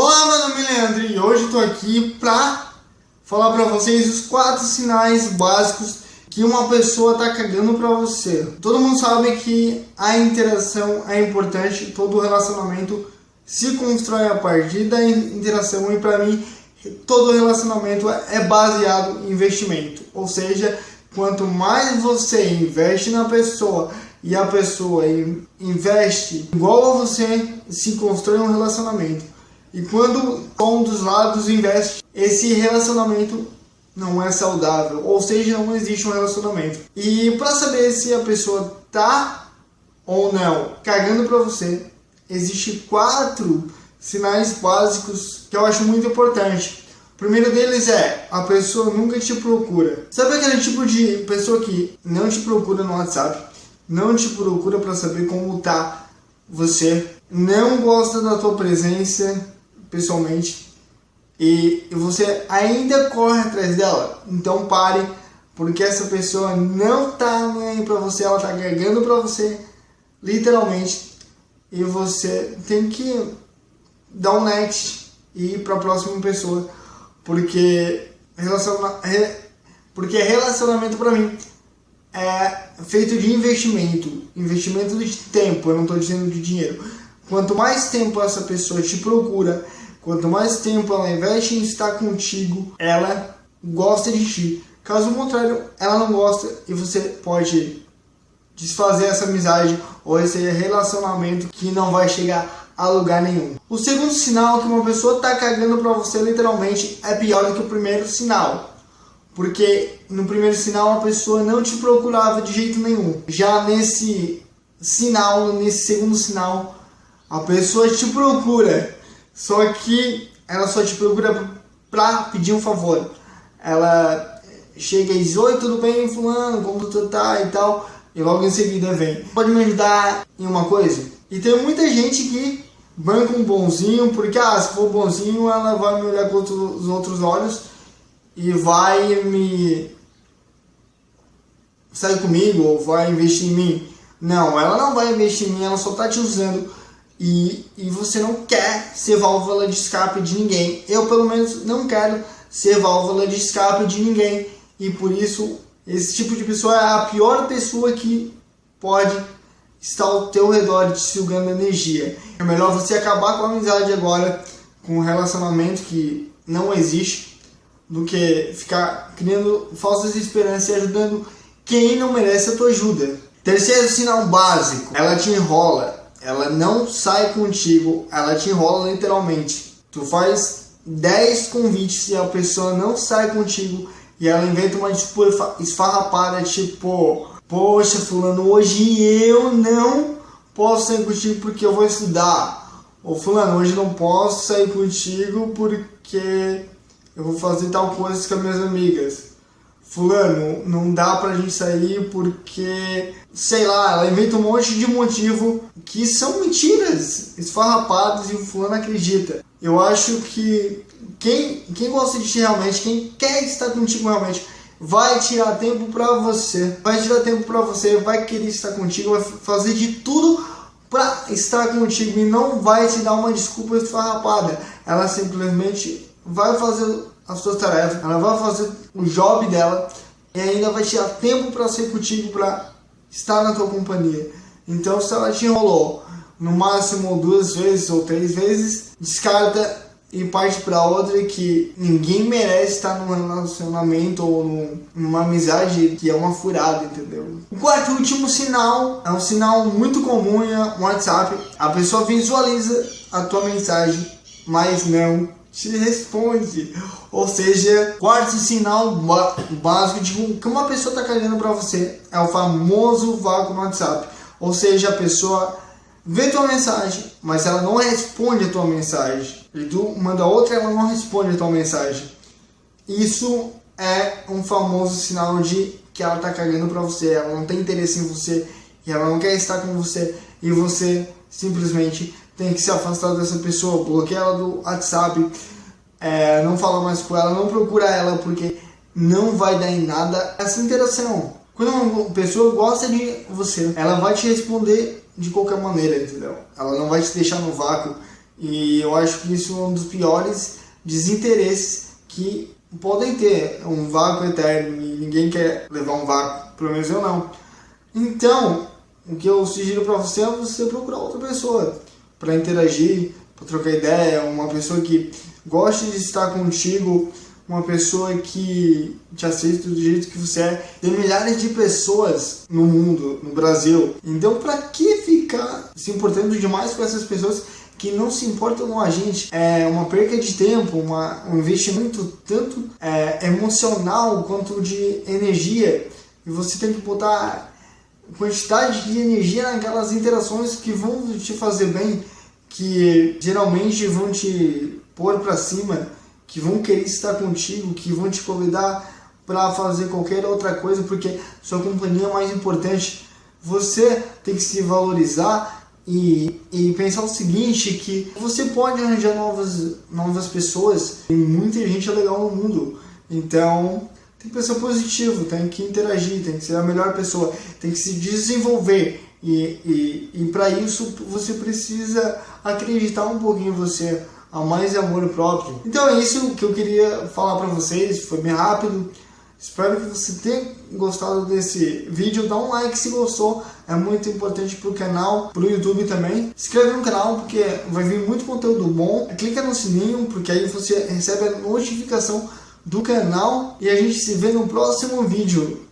Olá, meu nome é Leandro e hoje estou aqui para falar para vocês os quatro sinais básicos que uma pessoa está cagando para você. Todo mundo sabe que a interação é importante, todo relacionamento se constrói a partir da interação e para mim todo relacionamento é baseado em investimento. Ou seja, quanto mais você investe na pessoa e a pessoa investe igual a você, se constrói um relacionamento. E quando um dos lados investe, esse relacionamento não é saudável, ou seja, não existe um relacionamento. E para saber se a pessoa tá ou não cagando para você, existe quatro sinais básicos que eu acho muito importante. O primeiro deles é a pessoa nunca te procura. Sabe aquele tipo de pessoa que não te procura no WhatsApp, não te procura para saber como tá você, não gosta da tua presença pessoalmente e você ainda corre atrás dela? Então pare, porque essa pessoa não tá nem para você, ela tá agregando para você, literalmente, e você tem que dar um next e ir para a próxima pessoa porque, relaciona, porque relacionamento para mim é feito de investimento, investimento de tempo, eu não estou dizendo de dinheiro. Quanto mais tempo essa pessoa te procura, quanto mais tempo ela investe em estar contigo, ela gosta de ti. Caso contrário, ela não gosta e você pode desfazer essa amizade ou esse relacionamento que não vai chegar a lugar nenhum. O segundo sinal que uma pessoa está cagando para você literalmente é pior do que o primeiro sinal. Porque no primeiro sinal a pessoa não te procurava de jeito nenhum. Já nesse sinal, nesse segundo sinal, a pessoa te procura. Só que ela só te procura para pedir um favor. Ela chega e diz, oi, tudo bem, fulano, como tu tá e tal. E logo em seguida vem. Pode me ajudar em uma coisa? E tem muita gente que banca um bonzinho, porque ah, se for bonzinho ela vai me olhar com os outros olhos e vai me sair comigo ou vai investir em mim. Não, ela não vai investir em mim, ela só tá te usando e, e você não quer ser válvula de escape de ninguém. Eu pelo menos não quero ser válvula de escape de ninguém e por isso esse tipo de pessoa é a pior pessoa que pode está ao teu redor te sugando energia. É melhor você acabar com a amizade agora, com um relacionamento que não existe, do que ficar criando falsas esperanças e ajudando quem não merece a tua ajuda. Terceiro sinal básico, ela te enrola, ela não sai contigo, ela te enrola literalmente. Tu faz 10 convites e a pessoa não sai contigo e ela inventa uma desculpa esfarrapada, tipo, Poxa, fulano, hoje eu não posso sair contigo porque eu vou estudar. Ou fulano, hoje não posso sair contigo porque eu vou fazer tal coisa com as minhas amigas. Fulano, não dá pra gente sair porque, sei lá, ela inventa um monte de motivo que são mentiras, esfarrapados e o fulano acredita. Eu acho que quem, quem gosta de ti realmente, quem quer estar contigo realmente, vai tirar tempo para você, vai tirar tempo para você, vai querer estar contigo, vai fazer de tudo para estar contigo e não vai te dar uma desculpa esfarrapada. Ela simplesmente vai fazer as suas tarefas, ela vai fazer o job dela e ainda vai tirar tempo para ser contigo, para estar na tua companhia. Então, se ela te enrolou no máximo duas vezes ou três vezes, descarta e parte para outra que ninguém merece estar num relacionamento ou numa amizade que é uma furada, entendeu? O quarto e último sinal é um sinal muito comum no WhatsApp. A pessoa visualiza a tua mensagem, mas não te responde. Ou seja, quarto sinal básico de que uma pessoa está cagando para você é o famoso vácuo no WhatsApp. Ou seja, a pessoa vê tua mensagem, mas ela não responde a tua mensagem. E tu manda outra ela não responde a tua mensagem. Isso é um famoso sinal de que ela tá cagando pra você, ela não tem interesse em você, e ela não quer estar com você, e você simplesmente tem que se afastar dessa pessoa, bloquear ela do WhatsApp, é, não fala mais com ela, não procura ela, porque não vai dar em nada essa interação. Quando uma pessoa gosta de você, ela vai te responder de qualquer maneira, entendeu? Ela não vai te deixar no vácuo E eu acho que isso é um dos piores desinteresses que podem ter. Um vácuo eterno e ninguém quer levar um vácuo, pelo menos eu não. Então, o que eu sugiro para você é você procurar outra pessoa para interagir, para trocar ideia, uma pessoa que goste de estar contigo, uma pessoa que te aceita do jeito que você é. Tem milhares de pessoas no mundo, no Brasil. Então, para que ficar se importando demais com essas pessoas que não se importam com a gente? É uma perca de tempo, uma, um investimento tanto é, emocional quanto de energia. E você tem que botar quantidade de energia naquelas interações que vão te fazer bem, que geralmente vão te pôr para cima que vão querer estar contigo, que vão te convidar para fazer qualquer outra coisa, porque sua companhia é mais importante. Você tem que se valorizar e, e pensar o seguinte, que você pode arranjar novas, novas pessoas, tem muita gente legal no mundo, então tem que pensar positivo, tem que interagir, tem que ser a melhor pessoa, tem que se desenvolver e, e, e para isso você precisa acreditar um pouquinho em você, a mais amor próprio. Então é isso que eu queria falar para vocês, foi bem rápido. Espero que você tenha gostado desse vídeo. Dá um like se gostou, é muito importante para o canal, para o YouTube também. Se inscreve no canal porque vai vir muito conteúdo bom. Clica no sininho porque aí você recebe a notificação do canal e a gente se vê no próximo vídeo.